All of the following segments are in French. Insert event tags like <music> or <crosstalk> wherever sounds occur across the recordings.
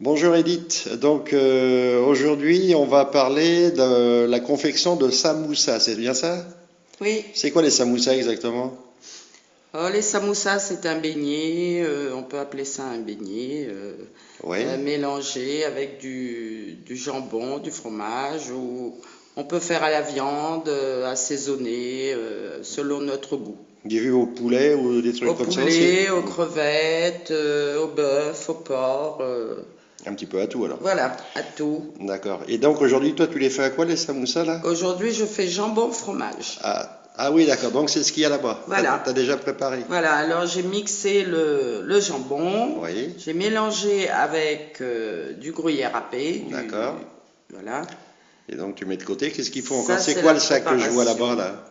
Bonjour Edith, donc euh, aujourd'hui on va parler de la confection de samoussa, c'est bien ça? Oui, C'est quoi les samoussas exactement? Oh, les samoussas, c'est un beignet, euh, on peut appeler ça un beignet, euh, Oui, mélangé avec du, du jambon, du fromage, ou on peut faire à la viande, assaisonné, euh, selon notre goût. j'ai vu au poulet ou des trucs Au comme ça poulet, aussi. aux crevettes, au bœuf, au porc, Un petit peu à tout alors. voilà, à tout. D'accord. Et donc aujourd'hui toi tu les fais à quoi les samoussas là? Aujourd'hui, je fais jambon fromage. ah, ah oui d'accord, donc c'est ce qu'il y a là-bas. Voilà. T'as- T'as déjà préparé Voilà, alors j'ai mixé le, le jambon, Oui, J'ai mélangé avec euh, du gruyère râpé. D'accord. Voilà. et donc tu mets de côté, qu'est-ce qu'il faut encore C'est quoi le sac que je vois là-bas là?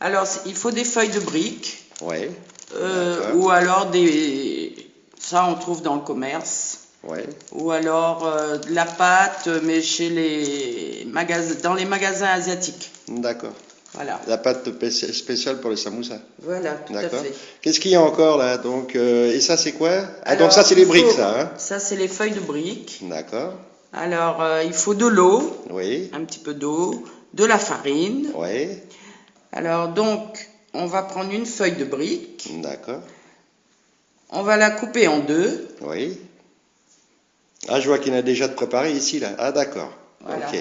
Alors, il faut des feuilles de briques Oui, euh, ou alors des. Ça, on trouve dans le commerce. Ou alors euh, de la pâte, mais chez les magasins, dans les magasins asiatiques. d'accord. Voilà. La pâte spéci- spéciale pour les samoussas. Voilà, tout à D'accord. fait. Qu'est-ce qu'il y a encore là donc, euh, Et ça c'est quoi? Ah donc ça c'est les briques faut- ça hein? Ça, c'est les feuilles de briques. D'accord, Alors, euh, il faut de l'eau, oui, un petit peu d'eau, de la farine. oui, Alors, donc, on va prendre une feuille de brique. d'accord, On va la couper en deux. oui. Ah je vois qu'il y en a déjà de préparé ici là. Ah d'accord, Voilà. ok.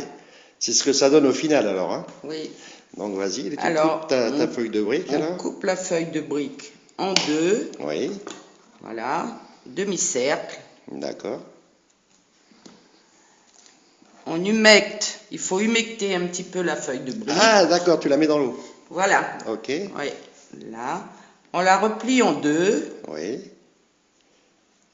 C'est ce que ça donne au final alors. Hein Oui. donc vas-y, tu Alors, coupes ta, ta on- feuille de briques On alors coupe la feuille de brique en deux. Oui, Voilà. Demi-cercle. d'accord, On humecte. Il faut humecter un petit peu la feuille de brique. Ah d'accord, tu la mets dans l'eau. Voilà. Ok, Oui. Là. On la replie en deux. oui.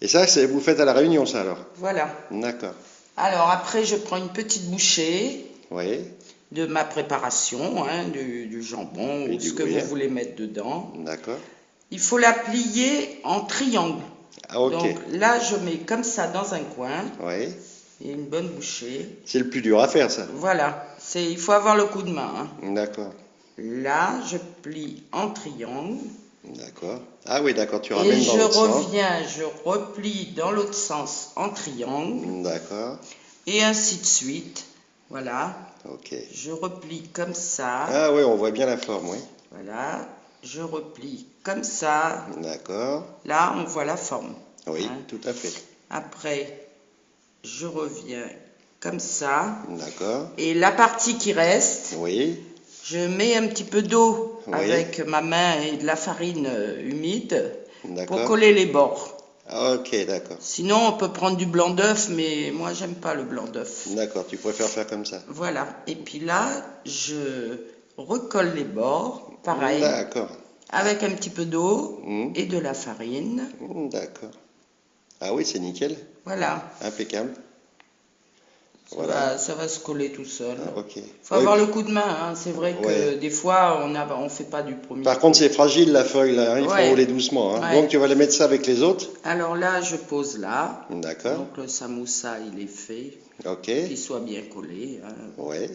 Et ça, c'est vous faites à la réunion ça alors Voilà. D'accord, Alors après, je prends une petite bouchée oui, de ma préparation, hein, du, du jambon ou du ce que vous voulez mettre dedans. d'accord. Il faut la plier en triangle. Ah ok, Donc là, je mets comme ça dans un coin oui. et une bonne bouchée. C'est le plus dur à faire ça. Voilà, c'est il faut avoir le coup de main. hein. D'accord, Là, je plie en triangle d'accord. Ah oui, d'accord, tu et ramènes dans je l'autre sens. reviens, je replie dans l'autre sens en triangle D'accord, et ainsi de suite. Voilà, ok. je replie comme ça. Ah oui, on voit bien la forme, oui. Voilà, je replie comme ça. D'accord, Là, on voit la forme. oui, Hein. tout à fait. Après, je reviens comme ça. D'accord, Et la partie qui reste, oui, Je mets un petit peu d'eau Oui. avec ma main et de la farine euh, humide pour coller les bords. Ok, d'accord. Sinon, on peut prendre du blanc d'œuf, mais moi, j'aime pas le blanc d'œuf. D'accord, tu préfères faire comme ça. Voilà. Et puis là, je recolle les bords, pareil, D'accord, avec un petit peu d'eau Hmm, et de la farine. hmm, d'accord. Ah oui, c'est nickel, Voilà. impeccable. Ça, Voilà. va, ça va se coller tout seul. Ah, ok. faut avoir le coup de main. hein. C'est vrai que Ouais. des fois, on ne on fait pas du premier. Par contre, c'est fragile la feuille, là, hein, il faut Ouais. rouler doucement. hein. Donc, tu vas les mettre ça avec les autres. Alors là, je pose là. D'accord, Donc le samoussa, il est fait. ok. qu'il soit bien collé. hein. Ouais.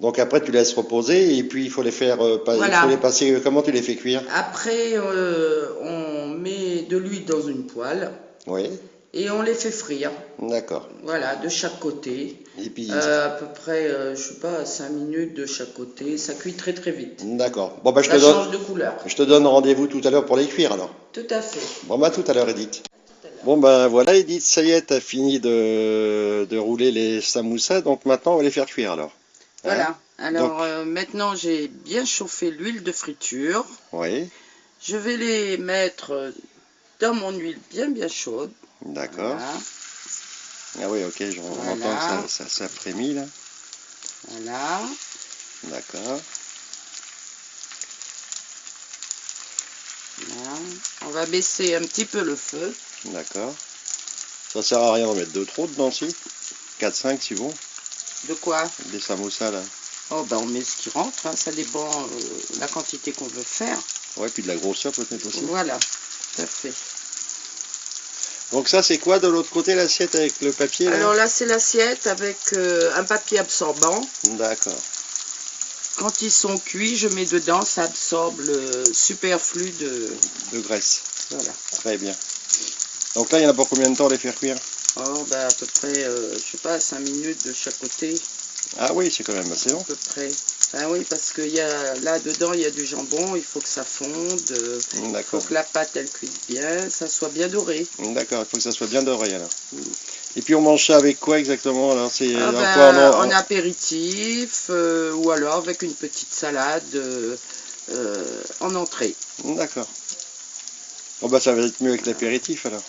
Donc après tu laisses reposer et puis il faut les faire euh, pas- Voilà. il faut les passer euh, comment tu les fais cuire? Après, euh, on met de l'huile dans une poêle Oui. Et on les fait frire. D'accord. Voilà, de chaque côté. Et puis Euh, à peu près, euh, je sais pas, 5 minutes de chaque côté. Ça cuit très très vite. d'accord. Bon bah je Ça te donne change de couleur. je te donne rendez-vous tout à l'heure pour les cuire alors. Tout à fait. Bon bah tout à l'heure Edith. Bon ben voilà Edith, ça y est, t'as fini de, de rouler les samoussas, donc maintenant on va les faire cuire alors. Hein Voilà. Alors euh, maintenant, j'ai bien chauffé l'huile de friture. Oui, Je vais les mettre dans mon huile bien bien chaude. d'accord. Voilà. Ah oui ok, j'en Voilà. entends que ça, ça, ça frémit là. voilà. D'accord. Voilà. On va baisser un petit peu le feu. D'accord. Ça sert à rien d'en mettre deux trop dedans si? 4, 5 si bon. De quoi? Des samoussas là. Oh, ben on met ce qui rentre, hein, ça dépend euh, la quantité qu'on veut faire. Ouais, puis de la grosseur peut-être aussi. Voilà, tout à fait. Donc ça c'est quoi de l'autre côté l'assiette avec le papier là Alors là, c'est l'assiette avec euh, un papier absorbant. D'accord. Quand ils sont cuits, je mets dedans, ça absorbe le superflu de... De graisse. Voilà. Très bien. Donc là, il y en a pour combien de temps les faire cuire? Oh, bah, à peu près, euh, je sais pas, 5 minutes de chaque côté, Ah oui, c'est quand même assez long. à peu près. Ah oui, parce que y a, là, dedans, il y a du jambon, il faut que ça fonde, euh, il faut D'accord. que la pâte, elle cuise bien, ça soit bien doré. D'accord, il faut que ça soit bien doré alors. Mm. Et puis on mange ça avec quoi exactement alors? C'est Ah dans ben, en- apéritif, euh, ou alors avec une petite salade euh, euh, en entrée. D'accord. Bon bah ça va être mieux avec l'apéritif alors.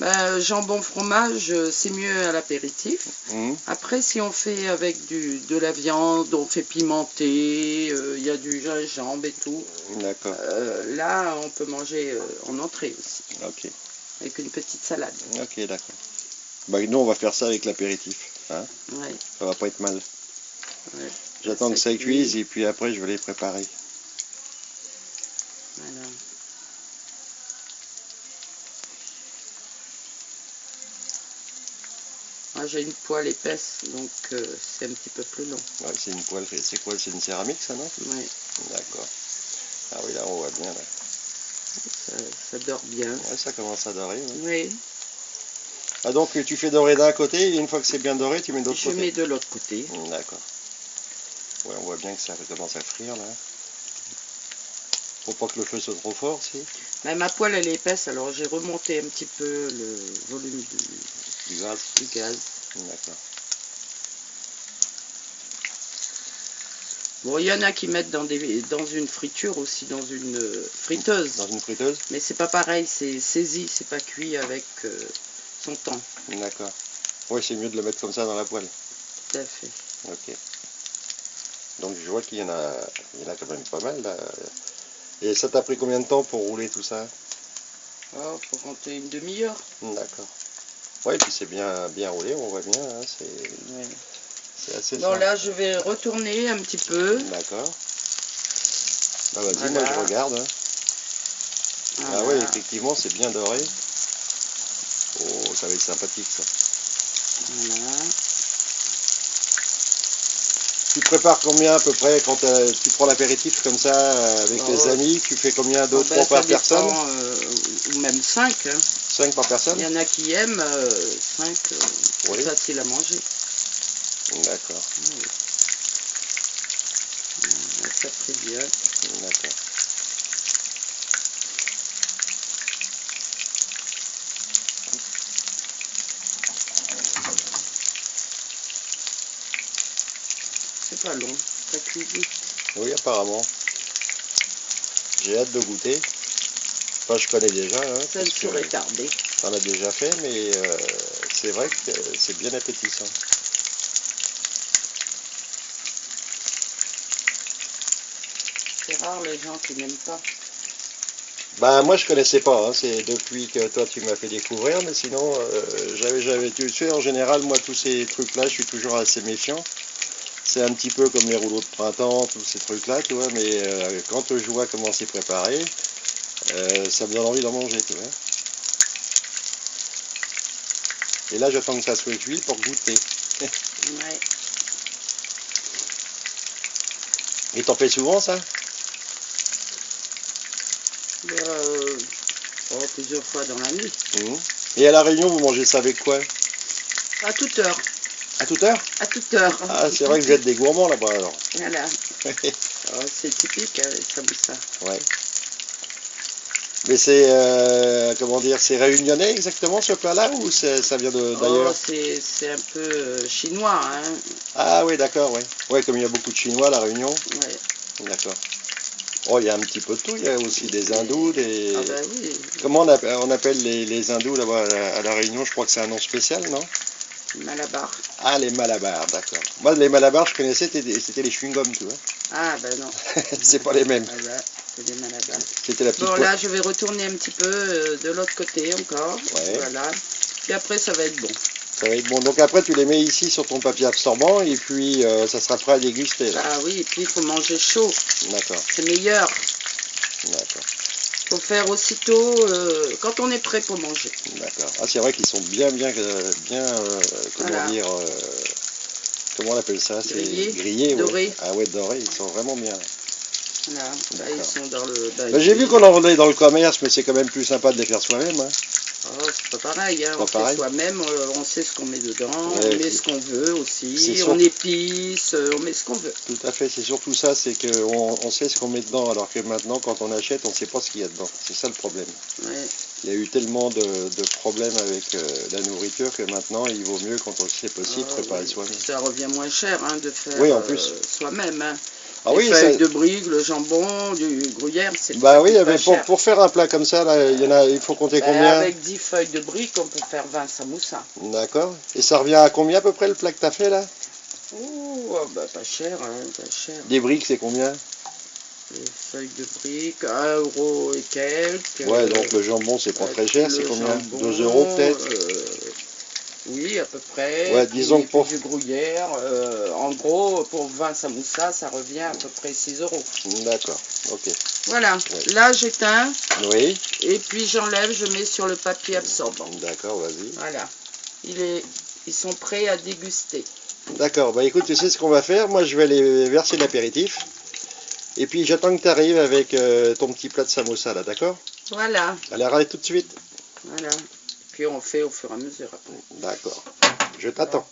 Ben, jambon fromage, euh, c'est mieux à l'apéritif. Mhm. Après, si on fait avec du, de la viande, on fait pimenter, euh, il y a du gingembre et tout. D'accord, euh, là, on peut manger euh, en entrée aussi, ok. avec une petite salade. Ok, d'accord. Bah nous on va faire ça avec l'apéritif. Hein Ouais, ça va pas être mal. ouais, J'attends que ça cuise et puis après je vais les préparer. voilà. Moi, j'ai une poêle épaisse, donc euh, c'est un petit peu plus long. Ouais, c'est une poêle, c'est quoi C'est une céramique ça non? Ouais, D'accord. Ah oui là on voit bien là. ça, ça dort bien. Ouais, ça commence à dorer. ouais. Oui, Ah donc tu fais dorer d'un côté et une fois que c'est bien doré tu mets de l'autre je côté. mets de l'autre côté. Mm, D'accord. Ouais, on voit bien que ça commence à frire là. Faut pas que le feu soit trop fort, si. Ma poêle, elle est épaisse, alors j'ai remonté un petit peu le volume du, Du gaz. du gaz. D'accord. Bon, il y en a qui mettent dans, des, dans une friture aussi, dans une euh, friteuse. Dans une friteuse Mais c'est pas pareil, c'est saisi, c'est pas cuit avec euh, son temps. D'accord. Ouais, c'est mieux de le mettre comme ça dans la poêle. Tout à fait. Ok. Donc je vois qu'il y en a, il y en a quand même pas mal là. Et ça t'a pris combien de temps pour rouler tout ça? Oh, faut compter une demi-heure. D'accord. Ouais, puis c'est bien, bien roulé, on voit bien. hein, c'est, assez Bon, simple. là, je vais retourner un petit peu. D'accord. Bah vas-y, Voilà. moi je regarde. hein. Ah ouais, effectivement, c'est bien doré. Oh, ça va être sympathique ça. Voilà. Tu prépares combien à peu près quand euh, tu prends l'apéritif comme ça euh, avec Oh. les amis Tu fais combien Deux, Oh, ben, trois par personne euh, ou même 5. Cinq par personne? Il y en a qui aiment 5, Oui. c'est facile à manger. D'accord, Ouais, ça fait bien. d'accord. C'est pas long, ça cuit vite. Oui, apparemment. J'ai hâte de goûter. Enfin, je connais déjà. Hein, Ça que saurait tarder. T'en as déjà fait, mais euh, c'est vrai que c'est bien appétissant. C'est rare les gens qui n'aiment pas. Bah moi je connaissais pas, hein, c'est depuis que toi tu m'as fait découvrir, mais sinon euh, j'avais j'avais tu sais en général moi tous ces trucs là je suis toujours assez méfiant. C'est un petit peu comme les rouleaux de printemps, tous ces trucs là, tu vois, mais euh, quand je vois comment c'est préparé, euh, ça me donne envie d'en manger, tu vois. Et là j'attends que ça soit cuit pour goûter. Ouais. <laughs> Et t'en fais souvent ça? Euh, oh, plusieurs fois dans la nuit. Mhm. Et à la Réunion vous mangez ça avec quoi? À toute heure. À toute heure? À toute heure. Ah c'est vrai que vous êtes des gourmands là-bas alors. Voilà. <laughs> Oh, c'est typique, hein, les samoussas. Ouais. Mais c'est, euh, comment dire, c'est réunionnais exactement ce plat-là ou c'est- ça vient Oh, d'ailleurs? c'est c'est un peu euh, chinois, hein. Ah oui, d'accord, ouais. Ouais, comme il y a beaucoup de Chinois à La Réunion. Ouais. D'accord. Oh, il y a un petit peu de tout. Il y a aussi des hindous, des... Ah ben oui, Comment on appelle, on appelle les, les hindous là-bas à La Réunion? Je crois que c'est un nom spécial, non? Malabar. Ah, les malabars, d'accord. Moi, les malabars, je connaissais, c'était les chewing-gums, tu vois. Ah ben non. <laughs> c'est pas les mêmes. Ah ben, c'est des malabars. C'était la petite... Bon là, je vais retourner un petit peu euh, de l'autre côté encore. Ouais. Voilà. Puis après, ça va être bon. Ça va être bon. Donc après, tu les mets ici sur ton papier absorbant et puis euh, ça sera prêt à déguster. là. Ah oui, et puis il faut manger chaud. D'accord, C'est meilleur. d'accord. Faut faire aussitôt euh, quand on est prêt pour manger. D'accord. Ah, c'est vrai qu'ils sont bien, bien, euh, bien, euh, comment Voilà. dire, comment on appelle ça C'est Grillés, grillés, ouais. dorés. Ah ouais, dorés, ils sont vraiment bien. Voilà. Là, D'accord. ils sont dans le. bah, Bah, J'ai vu qu'on en vendait dans le commerce, mais c'est quand même plus sympa de les faire soi-même. hein. Oh, c'est pas pareil, hein. Pas on pareil. fait soi-même, euh, on sait ce qu'on met dedans, Ouais, on et met ce qu'on veut aussi, on épice, euh, on met ce qu'on veut. Tout à fait, c'est surtout ça, c'est qu'on on sait ce qu'on met dedans, alors que maintenant, quand on achète, on ne sait pas ce qu'il y a dedans. C'est ça le problème. Ouais. Il y a eu tellement de, de problèmes avec euh, la nourriture que maintenant, il vaut mieux, quand on c'est possible, Ah, préparer oui. soi-même. Ça revient moins cher hein, de faire Oui, euh, soi-même. Hein. Ah Les oui, ça- de briques, le jambon, du gruyère, c'est bah oui, mais pour, pour faire un plat comme ça, là, il, y en a, il faut compter Ben, combien Avec 10 feuilles de briques, on peut faire 20 samoussas. D'accord. Et ça revient à combien à peu près le plat que tu as fait là? Ouh, ah bah, pas cher, hein, pas cher. Des briques, c'est combien? Les feuilles de briques, 1 euro et quelques. Ouais, donc le jambon, c'est pas euh, très cher, c'est combien? jambon, 2 euros peut-être? euh, Oui, à peu près. Ouais, disons pour- du gruyère, euh, en gros, pour 20 samoussas, ça revient à peu près 6 euros. D'accord, ok. Voilà, Ouais. là j'éteins Oui, et puis j'enlève, je mets sur le papier absorbant. d'accord, vas-y. Voilà, Il est, ils sont prêts à déguster. D'accord, bah écoute, tu sais ce qu'on va faire? Moi, je vais aller verser l'apéritif. Et puis, j'attends que tu arrives avec euh, ton petit plat de samosa, là, d'accord? Voilà, Allez, arrête tout de suite. voilà. On fait au fur et à mesure. D'accord. Je t'attends.